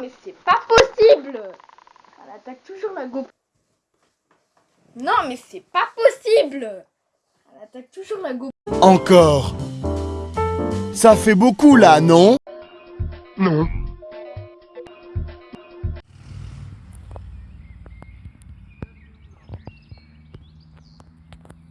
mais c'est pas possible Elle attaque toujours la GoPro. Non, mais c'est pas possible Elle attaque toujours la GoPro. Encore Ça fait beaucoup là, non? Non.